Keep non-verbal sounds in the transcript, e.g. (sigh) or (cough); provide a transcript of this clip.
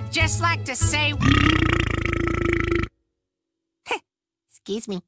I'd just like to say... (laughs) Excuse me.